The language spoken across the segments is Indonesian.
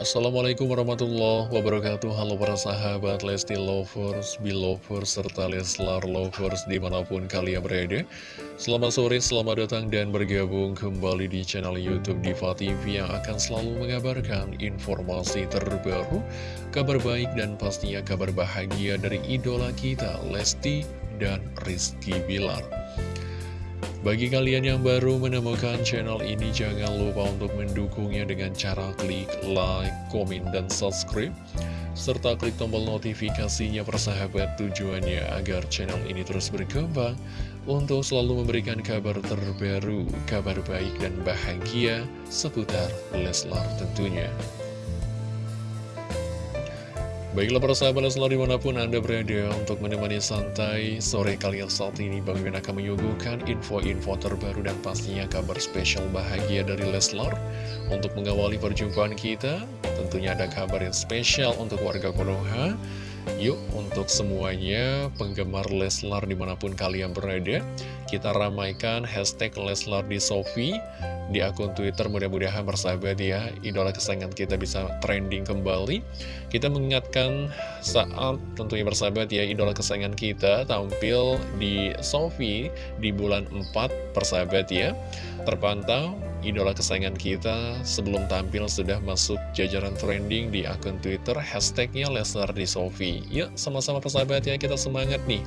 Assalamualaikum warahmatullahi wabarakatuh. Halo para sahabat Lesti Lovers, Belovers, serta Leslar Lovers di mana pun kalian berada. Selamat sore, selamat datang dan bergabung kembali di channel Youtube Diva TV Yang akan selalu mengabarkan informasi terbaru Kabar baik dan pastinya kabar bahagia dari idola kita Lesti dan Rizky Bilar bagi kalian yang baru menemukan channel ini, jangan lupa untuk mendukungnya dengan cara klik like, komen, dan subscribe. Serta klik tombol notifikasinya persahabat tujuannya agar channel ini terus berkembang untuk selalu memberikan kabar terbaru, kabar baik dan bahagia seputar Leslar tentunya. Baiklah para sahabat selalu di mana pun Anda berada untuk menemani santai sore kalian saat ini Bang Mimin akan menyuguhkan info-info terbaru dan pastinya kabar spesial bahagia dari Leslar Untuk mengawali perjumpaan kita tentunya ada kabar yang spesial untuk warga Konoha Yuk untuk semuanya penggemar Leslar di mana pun kalian berada Kita ramaikan hashtag Leslar di Sofi di akun Twitter mudah-mudahan bersahabat ya idola kesayangan kita bisa trending kembali. Kita mengingatkan saat tentunya bersahabat ya idola kesayangan kita tampil di Sofi di bulan 4 persahabat ya. Terpantau idola kesayangan kita sebelum tampil sudah masuk jajaran trending di akun Twitter hashtagnya Lesnar di Sofi yuk sama-sama persahabat ya kita semangat nih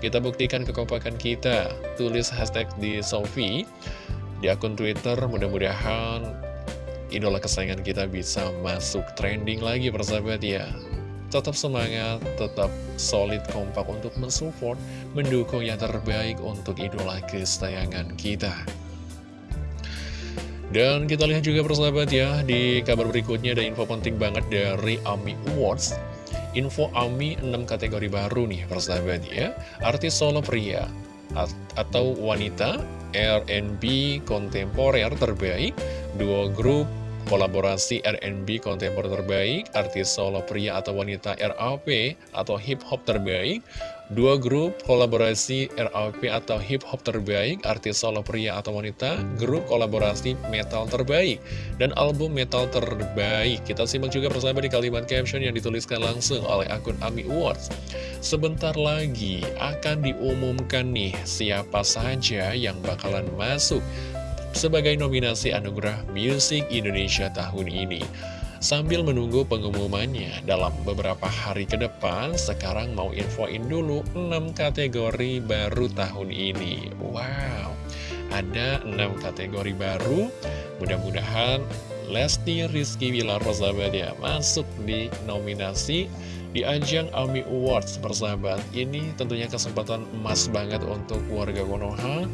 kita buktikan kekompakan kita tulis hashtag di Sofi di akun Twitter. Mudah-mudahan idola kesayangan kita bisa masuk trending lagi persahabat ya. Tetap semangat, tetap solid kompak untuk mensupport, mendukung yang terbaik untuk idola kesayangan kita. Dan kita lihat juga persahabat ya, di kabar berikutnya ada info penting banget dari AMI Awards. Info AMI 6 kategori baru nih persahabat ya. Artis solo pria atau wanita R&B kontemporer terbaik, dua grup kolaborasi R&B kontemporer terbaik, artis solo pria atau wanita RAP atau hip hop terbaik, dua grup kolaborasi RAP atau hip hop terbaik, artis solo pria atau wanita, grup kolaborasi metal terbaik, dan album metal terbaik. Kita simak juga persahabat di kalimat caption yang dituliskan langsung oleh akun AMI Awards. Sebentar lagi akan diumumkan nih siapa saja yang bakalan masuk sebagai nominasi Anugerah Music Indonesia tahun ini. Sambil menunggu pengumumannya dalam beberapa hari ke depan, sekarang mau infoin dulu 6 kategori baru tahun ini. Wow, ada 6 kategori baru, mudah-mudahan Lesti Rizky Wilar persahabat ya masuk di nominasi di ajang AMI Awards persahabat. Ini tentunya kesempatan emas banget untuk warga Konoha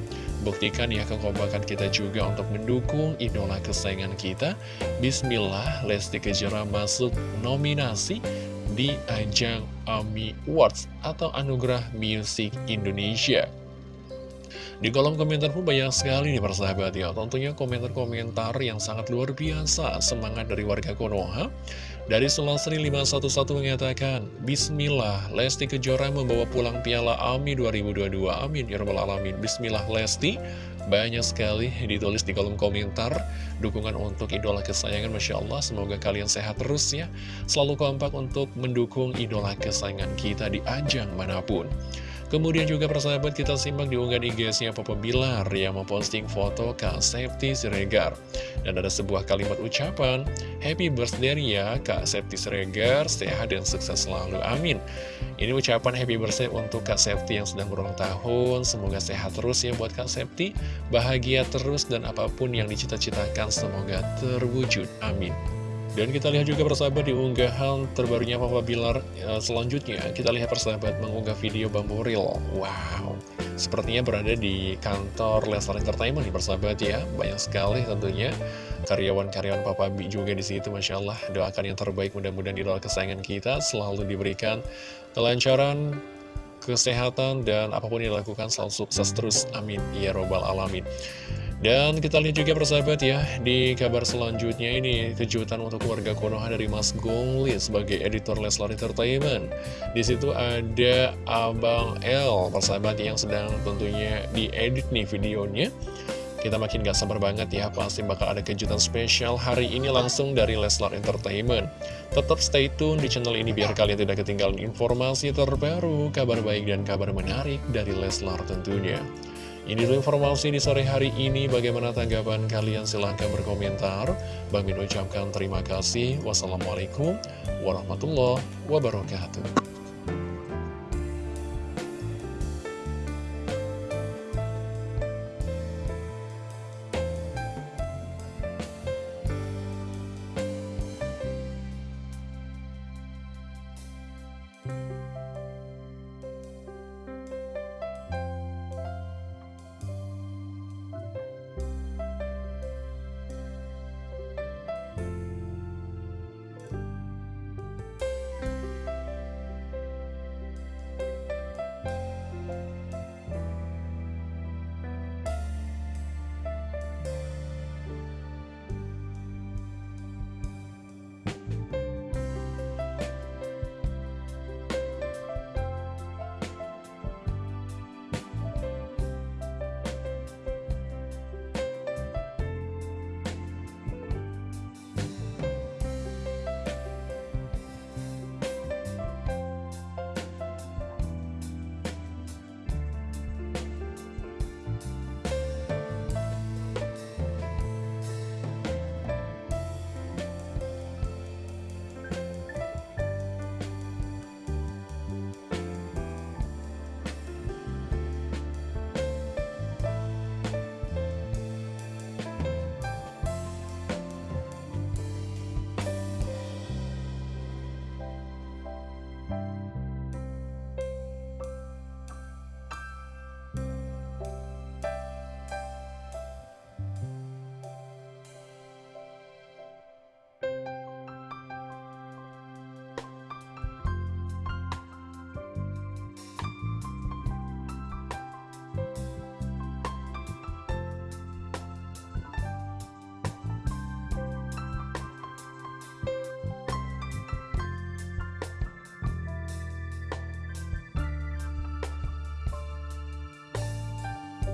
Buktikan ya kekompakan kita juga untuk mendukung idola kesayangan kita. Bismillah, Lesti Kejora masuk nominasi di ajang AMI Awards atau Anugerah Music Indonesia. Di kolom komentar pun banyak sekali nih persahabat ya. Tentunya komentar-komentar yang sangat luar biasa Semangat dari warga Konoha. Dari Selasri 511 mengatakan Bismillah Lesti Kejora membawa pulang piala AMI 2022 Amin Ya Rabbal Alamin. Bismillah Lesti. Banyak sekali ditulis di kolom komentar. Dukungan untuk idola kesayangan Masya Allah semoga kalian sehat terus ya. Selalu kompak untuk mendukung idola kesayangan kita di ajang mana pun Kemudian juga persahabat kita simak diunggah di IG-nya Papa Bilar yang memposting foto Kak Septi Siregar. Dan ada sebuah kalimat ucapan, Happy birthday ya Kak Septi Siregar, sehat dan sukses selalu, amin. Ini ucapan happy birthday untuk Kak Septi yang sedang berulang tahun, semoga sehat terus ya buat Kak Septi, bahagia terus dan apa pun yang dicita-citakan semoga terwujud, amin. Dan kita lihat juga persahabat di unggahan terbarunya Papa Bilar e, selanjutnya. Kita lihat persahabat mengunggah video Bambu Real. Wow. Sepertinya berada di kantor Lesnar Entertainment nih persahabat ya. Banyak sekali tentunya karyawan-karyawan Papa Bi juga di situ Masya Allah. Doakan yang terbaik mudah-mudahan di luar kesayangan kita Selalu diberikan kelancaran kesehatan dan apa pun yang dilakukan selalu sukses terus. Amin. Ya robbal alamin dan kita lihat juga persahabat ya, di kabar selanjutnya ini kejutan untuk warga Konoha dari Mas Gongli sebagai editor Leslar Entertainment. Di situ ada Abang L, persahabat yang sedang tentunya diedit nih videonya. Kita makin gak sabar banget ya, pasti bakal ada kejutan spesial hari ini langsung dari Leslar Entertainment. Tetap stay tune di channel ini biar kalian tidak ketinggalan informasi terbaru, kabar baik dan kabar menarik dari Leslar tentunya. Ini dulu informasi di sore hari ini, bagaimana tanggapan kalian? Silahkan berkomentar. Bang Min ucapkan terima kasih. Wassalamualaikum warahmatullahi wabarakatuh.